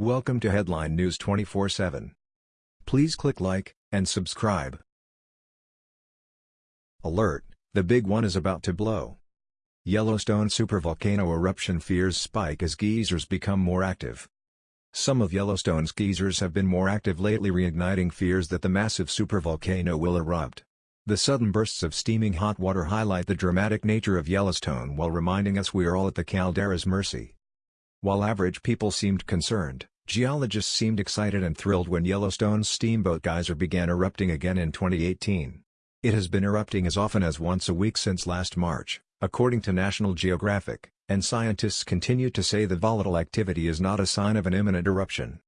Welcome to Headline News 24/7. Please click like and subscribe. Alert: The big one is about to blow. Yellowstone supervolcano eruption fears spike as geysers become more active. Some of Yellowstone's geysers have been more active lately reigniting fears that the massive supervolcano will erupt. The sudden bursts of steaming hot water highlight the dramatic nature of Yellowstone while reminding us we are all at the caldera's mercy. While average people seemed concerned, geologists seemed excited and thrilled when Yellowstone's Steamboat Geyser began erupting again in 2018. It has been erupting as often as once a week since last March, according to National Geographic and scientists continue to say the volatile activity is not a sign of an imminent eruption.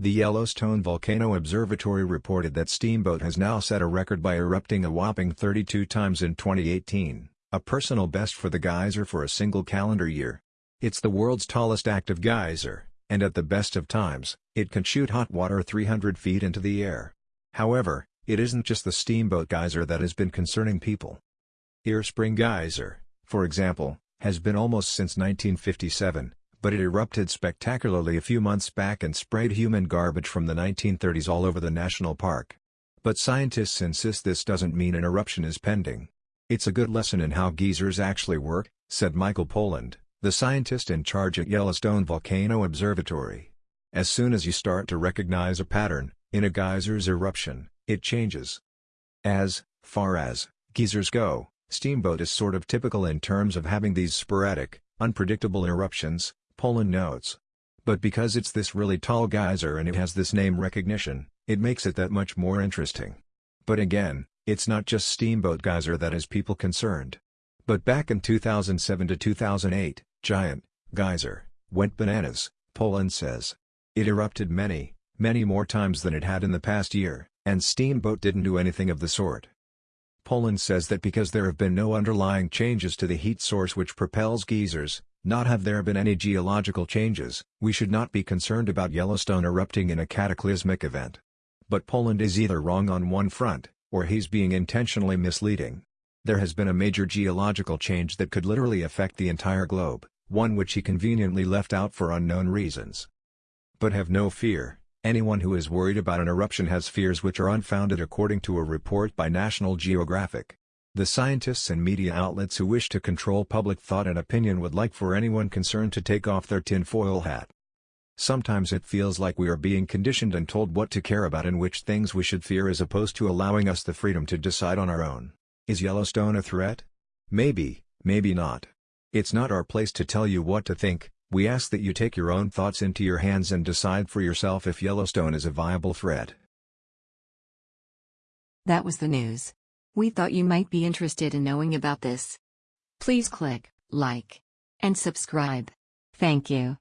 The Yellowstone Volcano Observatory reported that Steamboat has now set a record by erupting a whopping 32 times in 2018, a personal best for the geyser for a single calendar year. It's the world's tallest active geyser, and at the best of times, it can shoot hot water 300 feet into the air. However, it isn't just the Steamboat Geyser that has been concerning people. Ear Spring Geyser, for example, has been almost since 1957, but it erupted spectacularly a few months back and sprayed human garbage from the 1930s all over the national park. But scientists insist this doesn't mean an eruption is pending. It's a good lesson in how geysers actually work, said Michael Poland, the scientist in charge at Yellowstone Volcano Observatory. As soon as you start to recognize a pattern, in a geyser's eruption, it changes. As far as geysers go, Steamboat is sort of typical in terms of having these sporadic, unpredictable eruptions, Poland notes. But because it's this really tall geyser and it has this name recognition, it makes it that much more interesting. But again, it's not just Steamboat Geyser that has people concerned. But back in 2007 to 2008, Giant, Geyser, went bananas, Poland says. It erupted many, many more times than it had in the past year, and Steamboat didn't do anything of the sort. Poland says that because there have been no underlying changes to the heat source which propels geysers, not have there been any geological changes, we should not be concerned about Yellowstone erupting in a cataclysmic event. But Poland is either wrong on one front, or he's being intentionally misleading. There has been a major geological change that could literally affect the entire globe, one which he conveniently left out for unknown reasons. But have no fear, Anyone who is worried about an eruption has fears which are unfounded according to a report by National Geographic. The scientists and media outlets who wish to control public thought and opinion would like for anyone concerned to take off their tinfoil hat. Sometimes it feels like we are being conditioned and told what to care about and which things we should fear as opposed to allowing us the freedom to decide on our own. Is Yellowstone a threat? Maybe, maybe not. It's not our place to tell you what to think, we ask that you take your own thoughts into your hands and decide for yourself if Yellowstone is a viable threat. That was the news. We thought you might be interested in knowing about this. Please click like and subscribe. Thank you.